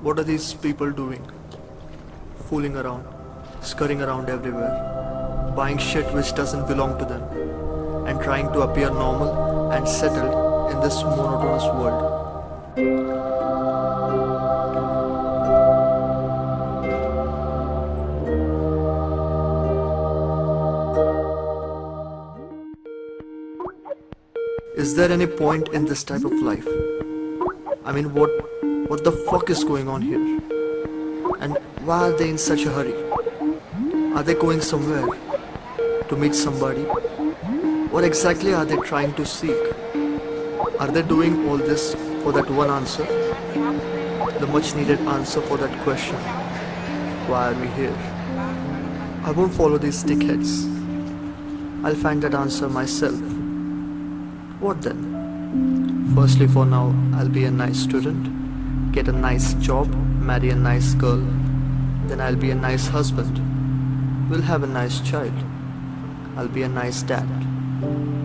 What are these people doing? Fooling around, scurrying around everywhere, buying shit which doesn't belong to them, and trying to appear normal and settled in this monotonous world. Is there any point in this type of life? I mean, what what the fuck is going on here? And why are they in such a hurry? Are they going somewhere to meet somebody? What exactly are they trying to seek? Are they doing all this for that one answer? The much needed answer for that question. Why are we here? I won't follow these dickheads. I'll find that answer myself. What then? Firstly, for now, I'll be a nice student, get a nice job, marry a nice girl, then I'll be a nice husband. We'll have a nice child. I'll be a nice dad.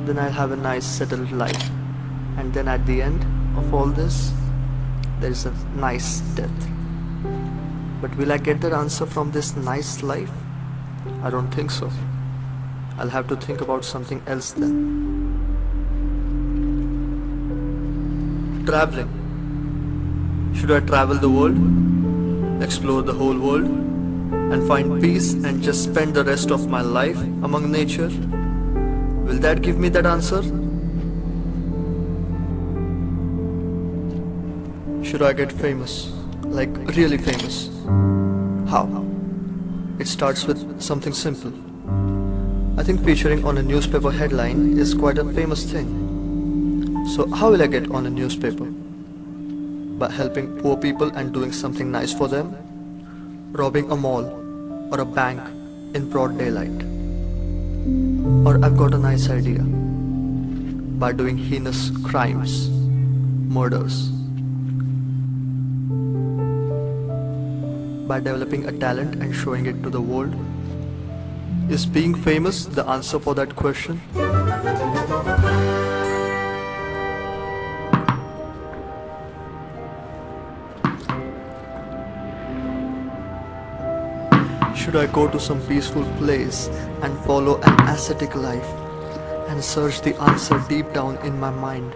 Then I'll have a nice settled life. And then at the end of all this, there is a nice death. But will I get that answer from this nice life? I don't think so. I'll have to think about something else then. Traveling. Should I travel the world? Explore the whole world? And find peace and just spend the rest of my life among nature? Will that give me that answer? Should I get famous? Like really famous? How? It starts with something simple. I think featuring on a newspaper headline is quite a famous thing. So how will I get on a newspaper? By helping poor people and doing something nice for them? Robbing a mall or a bank in broad daylight? Or I've got a nice idea. By doing heinous crimes, murders. By developing a talent and showing it to the world? Is being famous the answer for that question? Should I go to some peaceful place and follow an ascetic life and search the answer deep down in my mind?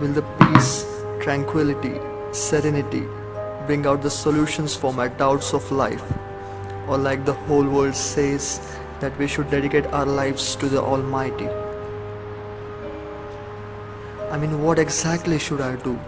Will the peace, tranquility, serenity bring out the solutions for my doubts of life? Or like the whole world says that we should dedicate our lives to the Almighty? I mean what exactly should I do?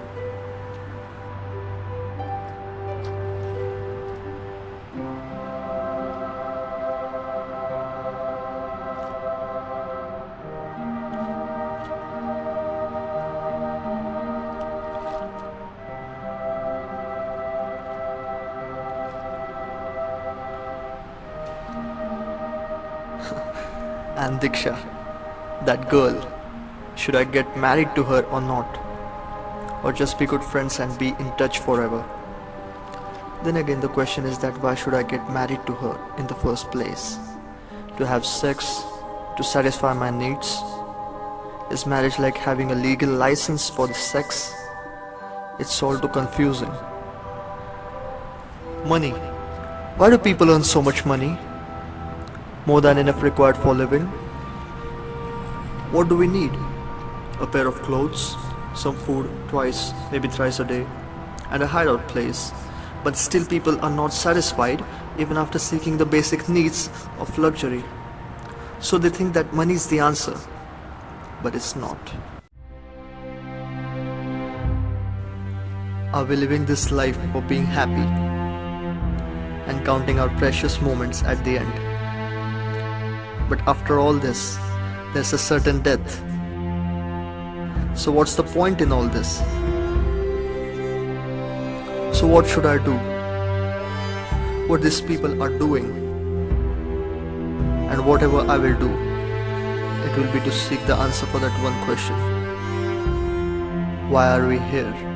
And Diksha, that girl, should I get married to her or not? Or just be good friends and be in touch forever? Then again the question is that why should I get married to her in the first place? To have sex? To satisfy my needs? Is marriage like having a legal license for the sex? It's all too confusing. Money. Why do people earn so much money? More than enough required for living? What do we need? A pair of clothes, some food twice, maybe thrice a day, and a hideout place. But still people are not satisfied even after seeking the basic needs of luxury. So they think that money is the answer. but it's not. Are we living this life for being happy and counting our precious moments at the end? But after all this, there's a certain death. So, what's the point in all this? So, what should I do? What these people are doing? And whatever I will do, it will be to seek the answer for that one question Why are we here?